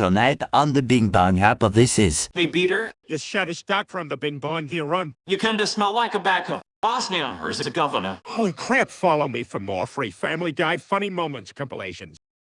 Tonight on the Bing Bong of this is Hey, beater. Just shut his stock from the Bing Bong here on. you kinda smell like a backup. Bosnia, or is it a governor? Holy crap, follow me for more free Family Guy funny moments compilations.